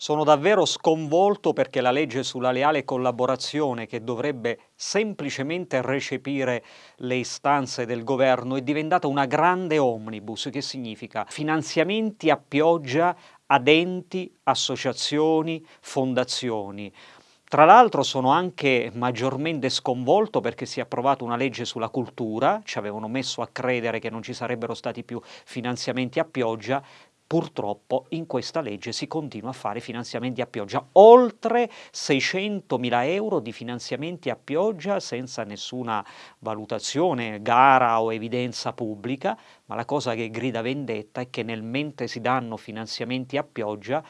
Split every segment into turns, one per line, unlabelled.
Sono davvero sconvolto perché la legge sulla leale collaborazione, che dovrebbe semplicemente recepire le istanze del governo, è diventata una grande omnibus, che significa finanziamenti a pioggia ad enti, associazioni, fondazioni. Tra l'altro sono anche maggiormente sconvolto perché si è approvata una legge sulla cultura, ci avevano messo a credere che non ci sarebbero stati più finanziamenti a pioggia, purtroppo in questa legge si continua a fare finanziamenti a pioggia, oltre 600 mila euro di finanziamenti a pioggia senza nessuna valutazione, gara o evidenza pubblica, ma la cosa che grida vendetta è che nel mentre si danno finanziamenti a pioggia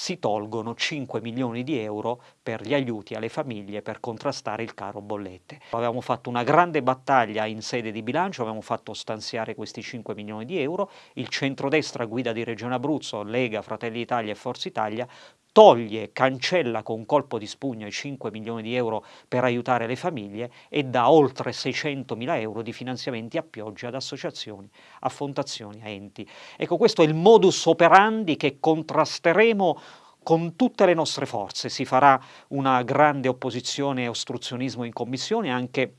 si tolgono 5 milioni di euro per gli aiuti alle famiglie per contrastare il caro bollette. Avevamo fatto una grande battaglia in sede di bilancio, avevamo fatto stanziare questi 5 milioni di euro, il centrodestra guida di Regione Abruzzo, Lega, Fratelli d'Italia e Forza Italia toglie, cancella con colpo di spugno i 5 milioni di euro per aiutare le famiglie e dà oltre 600 mila euro di finanziamenti a pioggia ad associazioni, a fondazioni, a enti. Ecco, questo è il modus operandi che contrasteremo con tutte le nostre forze. Si farà una grande opposizione e ostruzionismo in commissione, anche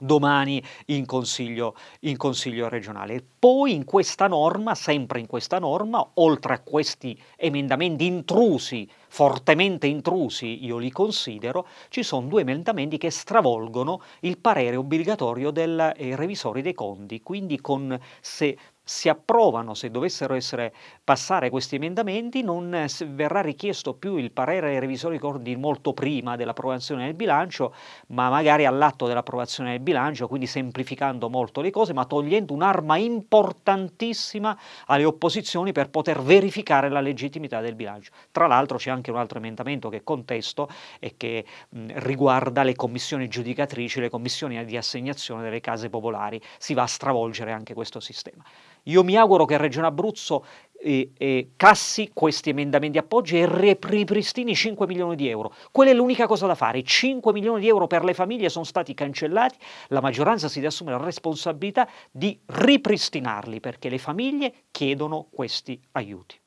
domani in consiglio, in consiglio regionale. Poi in questa norma, sempre in questa norma, oltre a questi emendamenti intrusi, fortemente intrusi, io li considero, ci sono due emendamenti che stravolgono il parere obbligatorio del eh, revisore dei conti, quindi con se si approvano, se dovessero essere, passare questi emendamenti, non verrà richiesto più il parere ai revisori conti molto prima dell'approvazione del bilancio, ma magari all'atto dell'approvazione del bilancio, quindi semplificando molto le cose, ma togliendo un'arma importantissima alle opposizioni per poter verificare la legittimità del bilancio. Tra l'altro c'è anche un altro emendamento che contesto e che mh, riguarda le commissioni giudicatrici, le commissioni di assegnazione delle case popolari. Si va a stravolgere anche questo sistema. Io mi auguro che Regione Abruzzo eh, eh, cassi questi emendamenti appoggi e ripristini 5 milioni di euro. Quella è l'unica cosa da fare. 5 milioni di euro per le famiglie sono stati cancellati, la maggioranza si deve assumere la responsabilità di ripristinarli perché le famiglie chiedono questi aiuti.